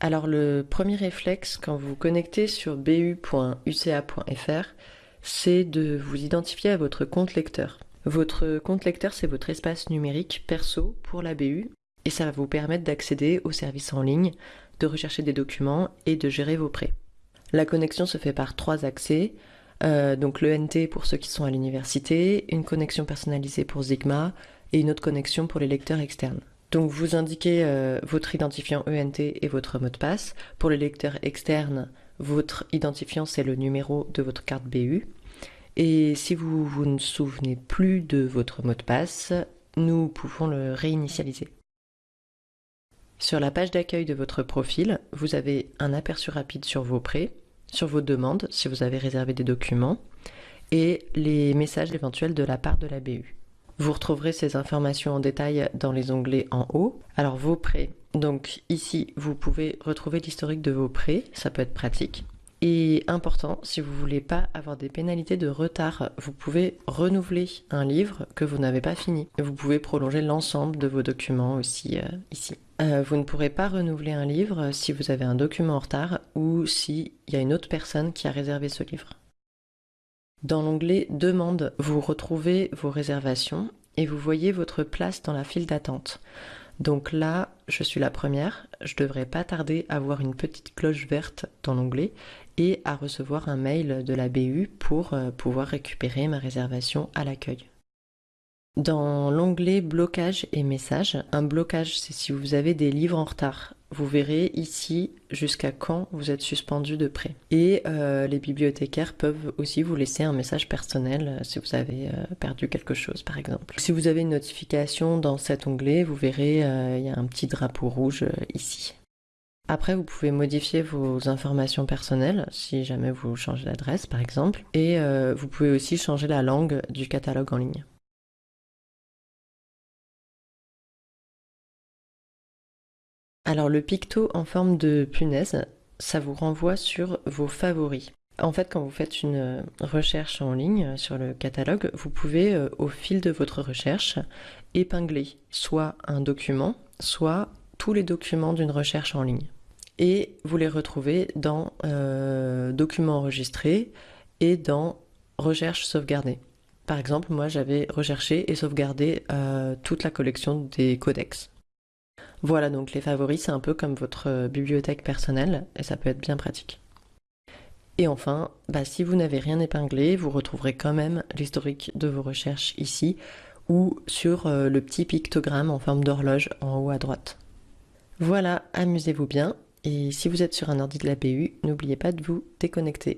Alors le premier réflexe quand vous vous connectez sur bu.uca.fr, c'est de vous identifier à votre compte lecteur. Votre compte lecteur, c'est votre espace numérique perso pour la BU et ça va vous permettre d'accéder aux services en ligne, de rechercher des documents et de gérer vos prêts. La connexion se fait par trois accès. Euh, donc l'ENT pour ceux qui sont à l'université, une connexion personnalisée pour Sigma et une autre connexion pour les lecteurs externes. Donc vous indiquez euh, votre identifiant ENT et votre mot de passe. Pour les lecteurs externes, votre identifiant c'est le numéro de votre carte BU. Et si vous, vous ne souvenez plus de votre mot de passe, nous pouvons le réinitialiser. Sur la page d'accueil de votre profil, vous avez un aperçu rapide sur vos prêts, sur vos demandes si vous avez réservé des documents et les messages éventuels de la part de la BU. Vous retrouverez ces informations en détail dans les onglets en haut. Alors vos prêts, donc ici vous pouvez retrouver l'historique de vos prêts, ça peut être pratique. Et important, si vous voulez pas avoir des pénalités de retard, vous pouvez renouveler un livre que vous n'avez pas fini. Vous pouvez prolonger l'ensemble de vos documents aussi euh, ici. Euh, vous ne pourrez pas renouveler un livre si vous avez un document en retard ou s'il y a une autre personne qui a réservé ce livre. Dans l'onglet Demande, vous retrouvez vos réservations et vous voyez votre place dans la file d'attente. Donc là, je suis la première, je devrais pas tarder à voir une petite cloche verte dans l'onglet et à recevoir un mail de la BU pour euh, pouvoir récupérer ma réservation à l'accueil. Dans l'onglet blocage et messages, un blocage c'est si vous avez des livres en retard. Vous verrez ici jusqu'à quand vous êtes suspendu de prêt. Et euh, les bibliothécaires peuvent aussi vous laisser un message personnel euh, si vous avez perdu quelque chose par exemple. Si vous avez une notification dans cet onglet, vous verrez il y a un petit drapeau rouge ici. Après, vous pouvez modifier vos informations personnelles si jamais vous changez d'adresse, par exemple. Et euh, vous pouvez aussi changer la langue du catalogue en ligne. Alors le picto en forme de punaise, ça vous renvoie sur vos favoris. En fait, quand vous faites une recherche en ligne sur le catalogue, vous pouvez, euh, au fil de votre recherche, épingler soit un document, soit tous les documents d'une recherche en ligne et vous les retrouvez dans euh, Documents enregistrés et dans Recherche sauvegardée. Par exemple, moi j'avais recherché et sauvegardé euh, toute la collection des codex. Voilà, donc les favoris, c'est un peu comme votre bibliothèque personnelle et ça peut être bien pratique. Et enfin, bah, si vous n'avez rien épinglé, vous retrouverez quand même l'historique de vos recherches ici ou sur euh, le petit pictogramme en forme d'horloge en haut à droite. Voilà, amusez-vous bien et si vous êtes sur un ordi de la n'oubliez pas de vous déconnecter.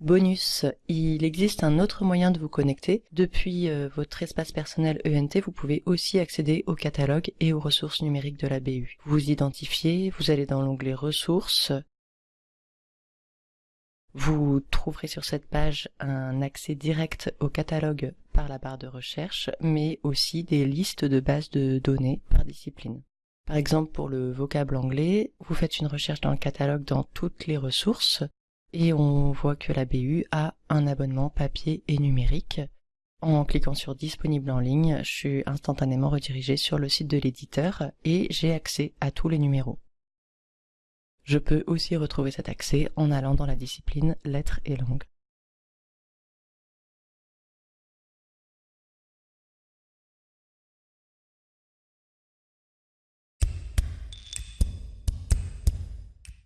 Bonus, il existe un autre moyen de vous connecter. Depuis euh, votre espace personnel ENT, vous pouvez aussi accéder au catalogue et aux ressources numériques de la BU. Vous identifiez, vous allez dans l'onglet ressources. Vous trouverez sur cette page un accès direct au catalogue par la barre de recherche, mais aussi des listes de bases de données par discipline. Par exemple, pour le vocable anglais, vous faites une recherche dans le catalogue dans toutes les ressources et on voit que la BU a un abonnement papier et numérique. En cliquant sur disponible en ligne, je suis instantanément redirigé sur le site de l'éditeur et j'ai accès à tous les numéros. Je peux aussi retrouver cet accès en allant dans la discipline lettres et langues.